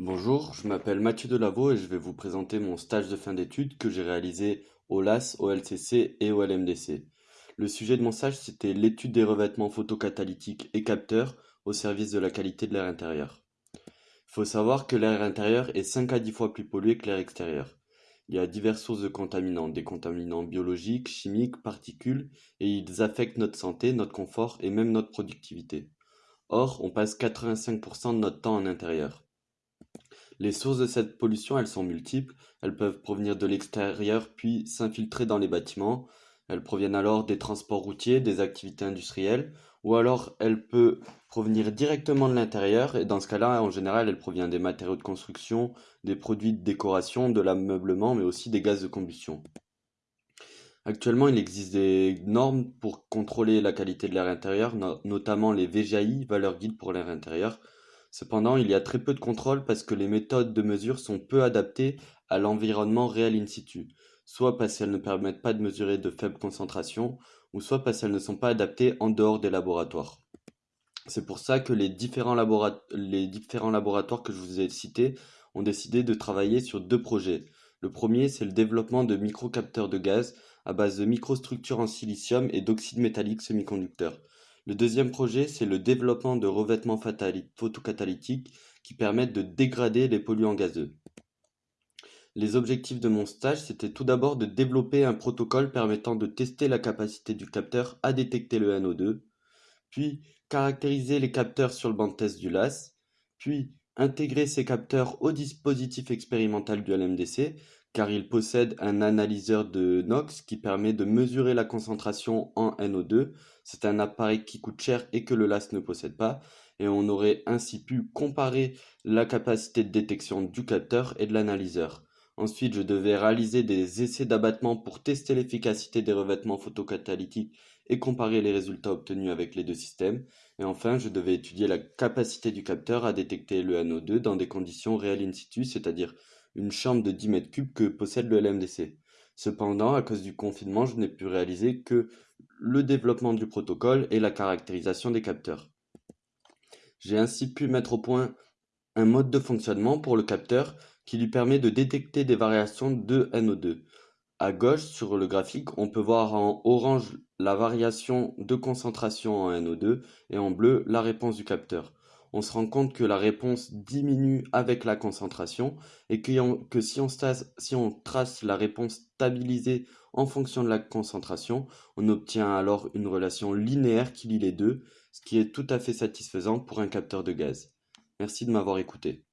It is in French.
Bonjour, je m'appelle Mathieu Delaveau et je vais vous présenter mon stage de fin d'études que j'ai réalisé au LAS, au LCC et au LMDC. Le sujet de mon stage, c'était l'étude des revêtements photocatalytiques et capteurs au service de la qualité de l'air intérieur. Il faut savoir que l'air intérieur est 5 à 10 fois plus pollué que l'air extérieur. Il y a diverses sources de contaminants, des contaminants biologiques, chimiques, particules, et ils affectent notre santé, notre confort et même notre productivité. Or, on passe 85% de notre temps en intérieur. Les sources de cette pollution, elles sont multiples. Elles peuvent provenir de l'extérieur puis s'infiltrer dans les bâtiments. Elles proviennent alors des transports routiers, des activités industrielles, ou alors elle peut provenir directement de l'intérieur, et dans ce cas-là, en général, elle provient des matériaux de construction, des produits de décoration, de l'ameublement, mais aussi des gaz de combustion. Actuellement, il existe des normes pour contrôler la qualité de l'air intérieur, notamment les VGI, valeurs guides pour l'air intérieur, Cependant, il y a très peu de contrôle parce que les méthodes de mesure sont peu adaptées à l'environnement réel in situ, soit parce qu'elles ne permettent pas de mesurer de faibles concentrations, ou soit parce qu'elles ne sont pas adaptées en dehors des laboratoires. C'est pour ça que les différents, laboratoires que je vous ai cités ont décidé de travailler sur deux projets. Le premier, c'est le développement de microcapteurs de gaz à base de microstructures en silicium et d'oxyde métallique semi-conducteur. Le deuxième projet, c'est le développement de revêtements photocatalytiques qui permettent de dégrader les polluants gazeux. Les objectifs de mon stage, c'était tout d'abord de développer un protocole permettant de tester la capacité du capteur à détecter le NO2, puis caractériser les capteurs sur le banc de test du LAS, puis intégrer ces capteurs au dispositif expérimental du LMDC car il possède un analyseur de NOx qui permet de mesurer la concentration en NO2. C'est un appareil qui coûte cher et que le LAS ne possède pas, et on aurait ainsi pu comparer la capacité de détection du capteur et de l'analyseur. Ensuite, je devais réaliser des essais d'abattement pour tester l'efficacité des revêtements photocatalytiques et comparer les résultats obtenus avec les deux systèmes. Et enfin, je devais étudier la capacité du capteur à détecter le NO2 dans des conditions réelles in situ, c'est-à-dire une chambre de 10 mètres cubes que possède le LMDC. Cependant, à cause du confinement, je n'ai pu réaliser que le développement du protocole et la caractérisation des capteurs. J'ai ainsi pu mettre au point un mode de fonctionnement pour le capteur qui lui permet de détecter des variations de NO2. À gauche, sur le graphique, on peut voir en orange la variation de concentration en NO2 et en bleu la réponse du capteur on se rend compte que la réponse diminue avec la concentration et que, si, on trace la réponse stabilisée en fonction de la concentration, on obtient alors une relation linéaire qui lie les deux, ce qui est tout à fait satisfaisant pour un capteur de gaz. Merci de m'avoir écouté.